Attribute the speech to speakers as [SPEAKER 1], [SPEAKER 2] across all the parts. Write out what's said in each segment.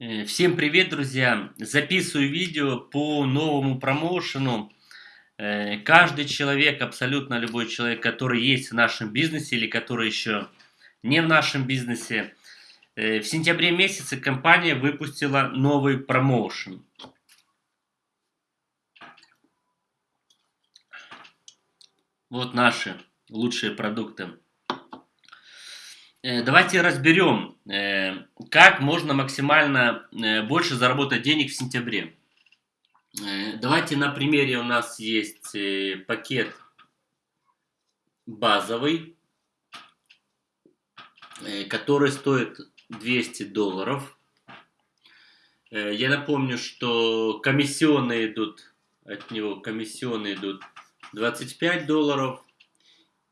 [SPEAKER 1] Э, всем привет, друзья! Записываю видео по новому промоушену. Э, каждый человек, абсолютно любой человек, который есть в нашем бизнесе или который еще не в нашем бизнесе, э, в сентябре месяце компания выпустила новый промоушен. Вот наши лучшие продукты. Э, давайте разберем, э, как можно максимально э, больше заработать денег в сентябре. Давайте на примере у нас есть пакет базовый, который стоит 200 долларов. Я напомню, что комиссионные идут, от него комиссионные идут 25 долларов.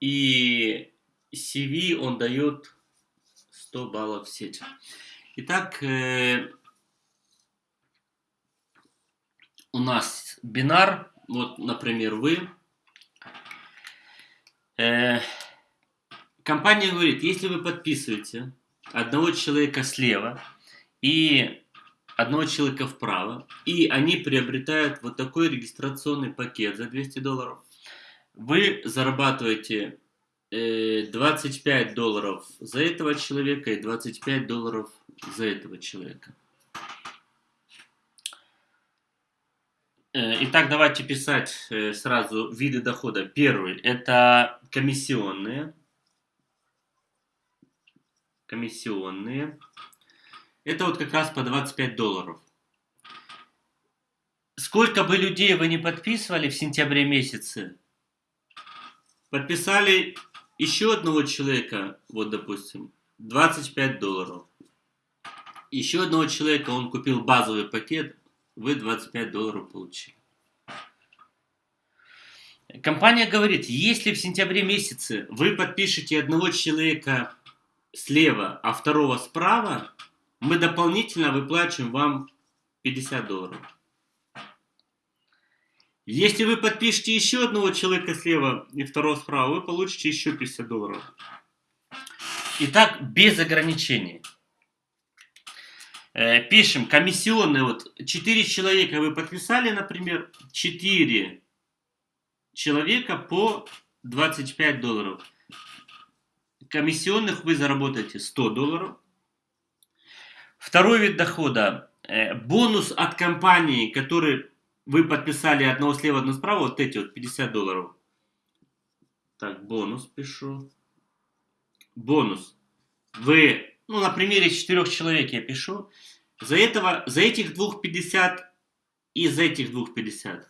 [SPEAKER 1] И CV он дает 100 баллов в сеть. Итак, э, у нас бинар, вот, например, вы. Э, компания говорит, если вы подписываете одного человека слева и одного человека вправо, и они приобретают вот такой регистрационный пакет за 200 долларов, вы зарабатываете 25 э, долларов за этого человека и 25 долларов за этого человека. Э, итак, давайте писать э, сразу виды дохода. Первый – это комиссионные. Комиссионные. Это вот как раз по 25 долларов. Сколько бы людей вы не подписывали в сентябре месяце, подписали еще одного человека, вот допустим, 25 долларов. Еще одного человека, он купил базовый пакет, вы 25 долларов получили. Компания говорит, если в сентябре месяце вы подпишете одного человека слева, а второго справа, мы дополнительно выплачиваем вам 50 долларов. Если вы подпишете еще одного человека слева и второго справа, вы получите еще 50 долларов. Итак, без ограничений. Э, пишем, комиссионные, вот 4 человека вы подписали, например, 4 человека по 25 долларов. Комиссионных вы заработаете 100 долларов. Второй вид дохода, э, бонус от компании, который вы подписали одного слева, одного справа, вот эти вот 50 долларов. Так, бонус пишу. Бонус. Вы, ну, на примере четырех человек я пишу. За этого, за этих двух 50 и за этих двух 50.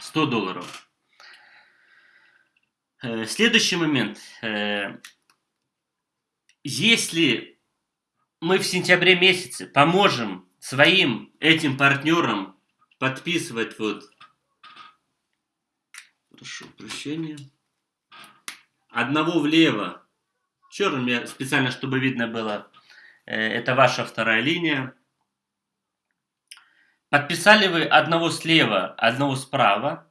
[SPEAKER 1] Сто долларов. Э, следующий момент. Э, если мы в сентябре месяце поможем своим этим партнерам подписывать вот, прошу прощения, одного влево, черным я специально, чтобы видно было, э, это ваша вторая линия. Подписали вы одного слева, одного справа.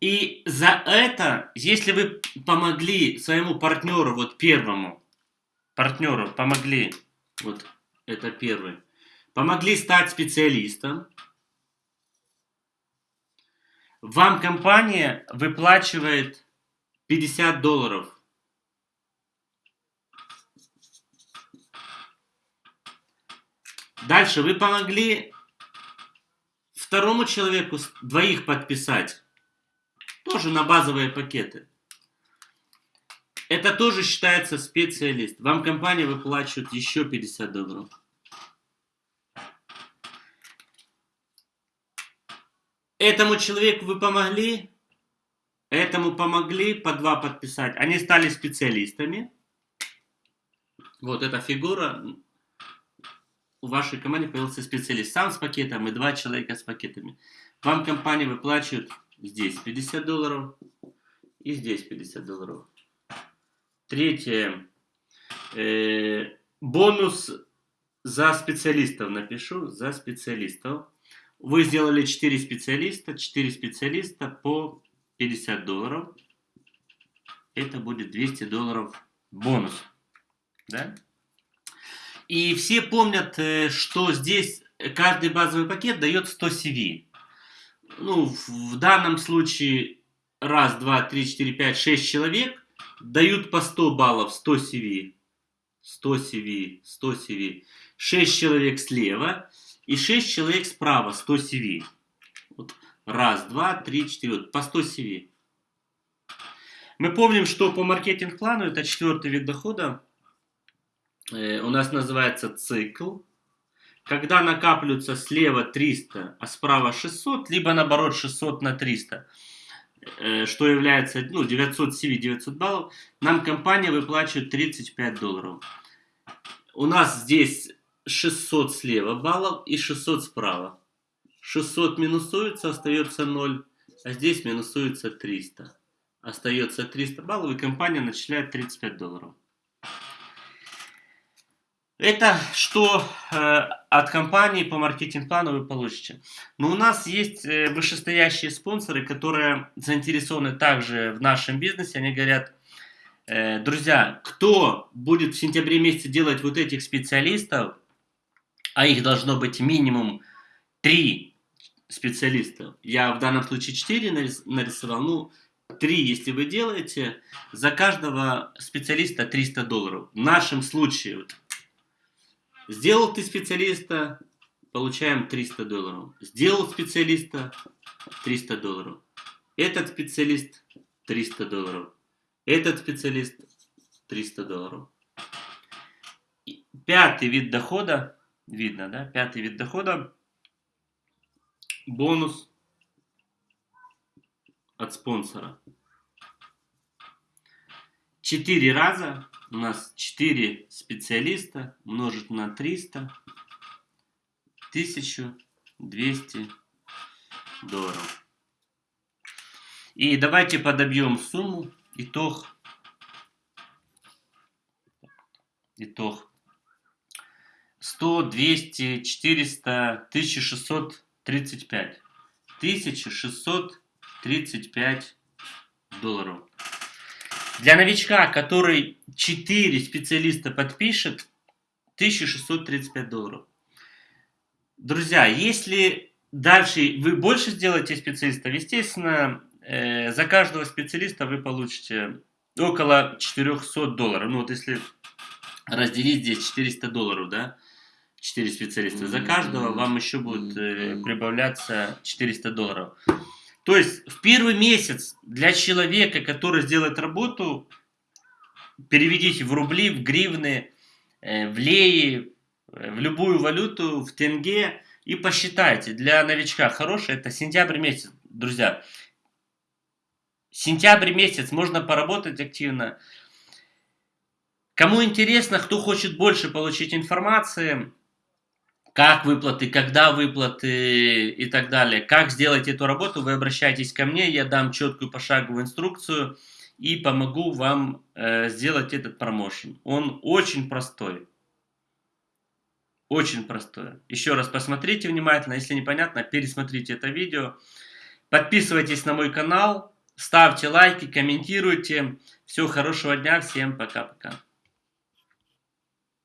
[SPEAKER 1] И за это, если вы помогли своему партнеру, вот первому, партнеру помогли, вот это первый, помогли стать специалистом, вам компания выплачивает 50 долларов. Дальше вы помогли второму человеку двоих подписать. Тоже на базовые пакеты. Это тоже считается специалист. Вам компания выплачивает еще 50 долларов. Этому человеку вы помогли, этому помогли по два подписать. Они стали специалистами. Вот эта фигура. У вашей команды появился специалист сам с пакетом и два человека с пакетами. Вам компания выплачивает здесь 50 долларов и здесь 50 долларов. Третье. Э, бонус за специалистов напишу. За специалистов. Вы сделали 4 специалиста. 4 специалиста по 50 долларов. это будет 200 долларов бонус. Да? И все помнят, э, что здесь каждый базовый пакет дает 100 CV. Ну, в данном случае раз, два, три, четыре, пять, шесть человек дают по 100 баллов, 100 CV. 100 CV, 100 CV. 6 человек слева и 6 человек справа, 100 CV. Вот раз, два, три, четыре, вот по 100 CV. Мы помним, что по маркетинг-плану, это четвертый вид дохода, э, у нас называется цикл. Когда накапливаются слева 300, а справа 600, либо наоборот 600 на 300, э, что является ну, 900 CV, 900 баллов, нам компания выплачивает 35 долларов. У нас здесь 600 слева баллов и 600 справа. 600 минусуется, остается 0, а здесь минусуется 300 остается 300 баллов, и компания начисляет 35 долларов. Это что э, от компании по маркетинг-плану вы получите. Но у нас есть э, вышестоящие спонсоры, которые заинтересованы также в нашем бизнесе. Они говорят, э, друзья, кто будет в сентябре месяце делать вот этих специалистов, а их должно быть минимум 3 специалиста. Я в данном случае 4 нарисовал, ну, Три, если вы делаете, за каждого специалиста 300 долларов. В нашем случае, вот, сделал ты специалиста, получаем 300 долларов. Сделал специалиста, 300 долларов. Этот специалист, 300 долларов. Этот специалист, 300 долларов. Пятый вид дохода, видно, да? Пятый вид дохода, бонус – от спонсора. Четыре раза у нас 4 специалиста умножить на 300, 1200 долларов. И давайте подобьем сумму, итог, итог 100, 200, 400, 1635. 1635 35 долларов. Для новичка, который 4 специалиста подпишет, 1635 долларов. Друзья, если дальше вы больше сделаете специалистов, естественно, э, за каждого специалиста вы получите около 400 долларов. Ну вот если разделить здесь 400 долларов, да, 4 специалиста, за каждого вам еще будет э, прибавляться 400 долларов. То есть в первый месяц для человека, который сделает работу, переведите в рубли, в гривны, э, в леи, э, в любую валюту, в тенге и посчитайте. Для новичка хороший это сентябрь месяц, друзья. Сентябрь месяц можно поработать активно. Кому интересно, кто хочет больше получить информации, как выплаты, когда выплаты и так далее. Как сделать эту работу, вы обращайтесь ко мне, я дам четкую пошаговую инструкцию и помогу вам э, сделать этот промоушен. Он очень простой. Очень простой. Еще раз посмотрите внимательно, если непонятно, пересмотрите это видео. Подписывайтесь на мой канал, ставьте лайки, комментируйте. Всего хорошего дня, всем пока-пока.